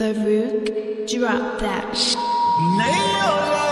The Farouk, drop that. Nail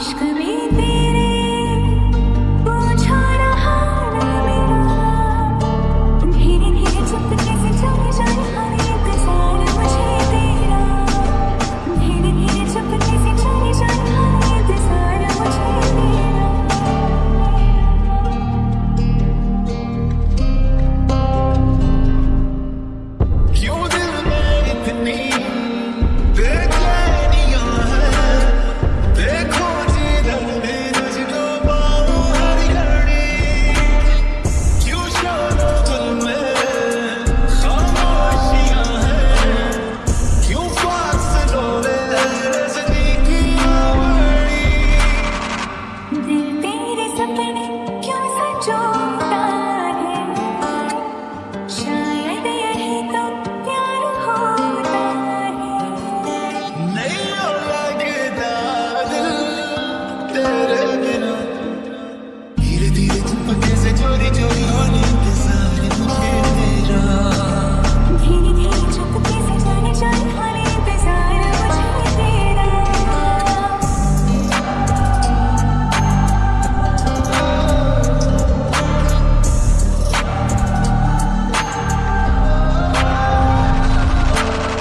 aşkı